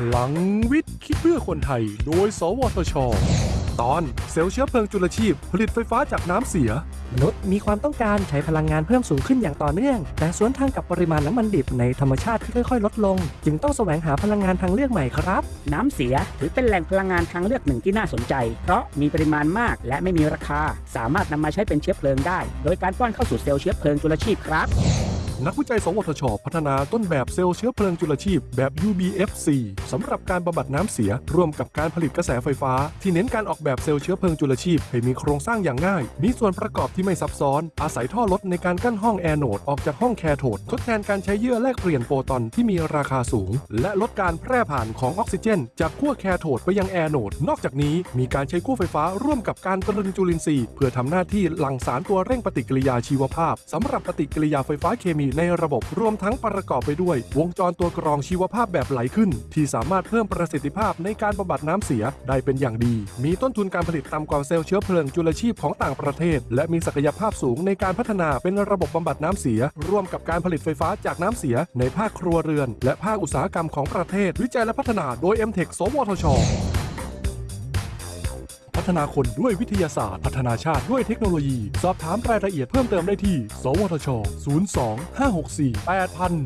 พลังวิทย์ คิดเพื่อคนไทย โดย สวทช ตอนเซลล์เชื้อเพลิงจุลชีพ ผลิตไฟฟ้าจากน้ำเสีย มนุษย์มีความต้องการใช้พลังงานเพิ่มสูงขึ้นอย่างต่อเนื่อง แต่สวนทางกับปริมาณน้ำมันดิบในธรรมชาติที่ค่อยๆ ลดลง จึงต้องแสวงหาพลังงานทางเลือกใหม่ครับ น้ำเสียถือเป็นแหล่งพลังงานทางเลือกหนึ่งที่น่าสนใจ เพราะมีปริมาณมากและไม่มีราคา สามารถนำมาใช้เป็นเชื้อเพลิงได้ โดยการป้อนเข้าสู่เซลล์เชื้อเพลิงจุลชีพครับ นักวิจัย สวทช พัฒนาต้นแบบเซลล์เชื้อเพลิงจุลชีพแบบ UBFC สำหรับการบำบัดน้ำเสีย ร่วมกับการผลิตกระแสไฟฟ้า ที่เน้นการออกแบบเซลล์เชื้อเพลิงจุลชีพ ให้มีโครงสร้างอย่างง่าย มีส่วนประกอบที่ไม่ซับซ้อน อาศัยท่อลดในการกั้นห้องแอโนดออกจากห้องแคโทดทดแทนการใช้เยื่อแลกเปลี่ยนโปรตอนที่มีราคาสูง และลดการแพร่ผ่านของออกซิเจน จากขั้วแคโทดไปยังแอโนดนอกจากนี้มีการใช้ขั้วไฟฟ้าร่วมกับการตรึงจุลินทรีย์เพื่อทำหน้าที่หลั่งสารตัวเร่งปฏิกิริยาชีวภาพสำหรับปฏิกิริยาไฟฟ้าเคมีในระบบรวมทั้งประกอบไปด้วย วงจรตัวกรองชีวภาพแบบไหลขึ้น ที่สามารถเพิ่มประสิทธิภาพในการบำบัดน้ำเสียได้เป็นอย่างดี มีต้นทุนการผลิตต่ำกว่าเซลล์เชื้อเพลิงจุลชีพของต่างประเทศ และมีศักยภาพสูงในการพัฒนาเป็นระบบบำบัดน้ำเสีย ร่วมกับการผลิตไฟฟ้าจากน้ำเสีย ในภาคครัวเรือน และภาคอุตสาหกรรมของประเทศ วิจัยและพัฒนาโดย m t e c h สวทช ฒนาคนด้วยวิทยาศาสตร์ พัฒนาชาติด้วยเทคโนโลยี สอบถามรายละเอียดเพิ่มเติมได้ที่ สวทช 02 564 8000